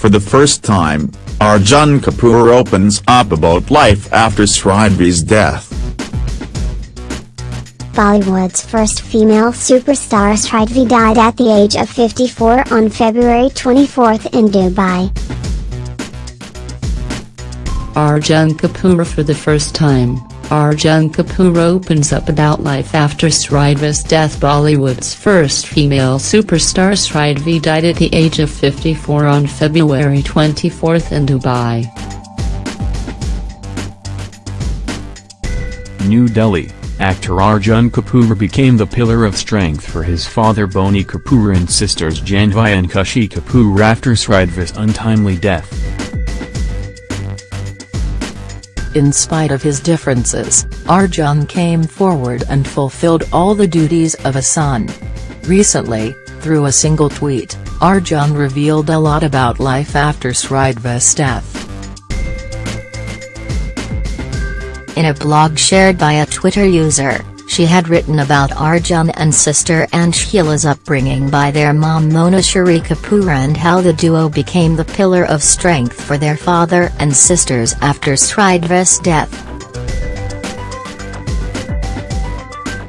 For the first time, Arjun Kapoor opens up about life after Sridevi's death. Bollywood's first female superstar Sridevi died at the age of 54 on February 24 in Dubai. Arjun Kapoor for the first time, Arjun Kapoor opens up about life after Sridevi's death Bollywood's first female superstar Sridevi died at the age of 54 on February 24 in Dubai. New Delhi, actor Arjun Kapoor became the pillar of strength for his father Boney Kapoor and sisters Janhvi and Khushi Kapoor after Sridevi's untimely death. In spite of his differences, Arjun came forward and fulfilled all the duties of a son. Recently, through a single tweet, Arjun revealed a lot about life after Sridevi's death. In a blog shared by a Twitter user, she had written about Arjun and sister Anshula's upbringing by their mom Mona Shourie Kapoor and how the duo became the pillar of strength for their father and sisters after Sridevi's death.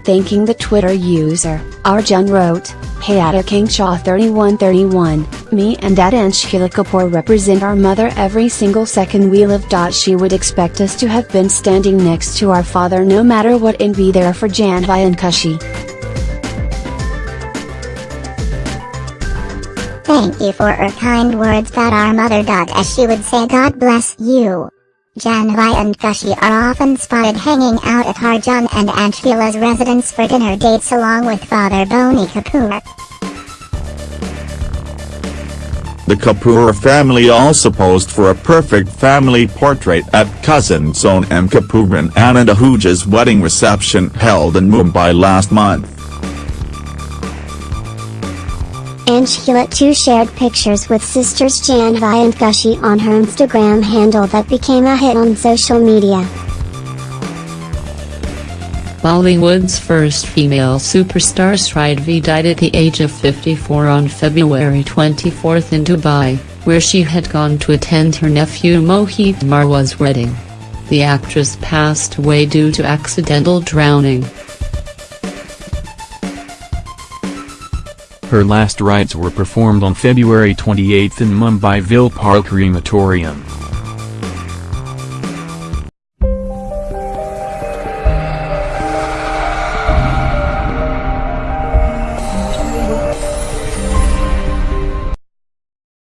Thanking the Twitter user, Arjun wrote, Hey King Shaw 3131, me and Dad Anshula Kapoor represent our mother every single second we live. She would expect us to have been standing next to our father no matter what and be there for Janhvi and Khushi. Thank you for her kind words about our mother. As she would say God bless you. Janhvi and Khushi are often spotted hanging out at Arjun and Anshula's residence for dinner dates along with father Boney Kapoor. The Kapoor family also posed for a perfect family portrait at cousin Sonam Kapoor and Anand Ahuja's wedding reception held in Mumbai last month. Anshula too shared pictures with sisters Janhvi and Khushi on her Instagram handle that became a hit on social media. Bollywood's first female superstar Sridevi died at the age of 54 on February 24 in Dubai, where she had gone to attend her nephew Mohit Marwah's wedding. The actress passed away due to accidental drowning. Her last rites were performed on February 28 in Mumbai Vile Parle Crematorium.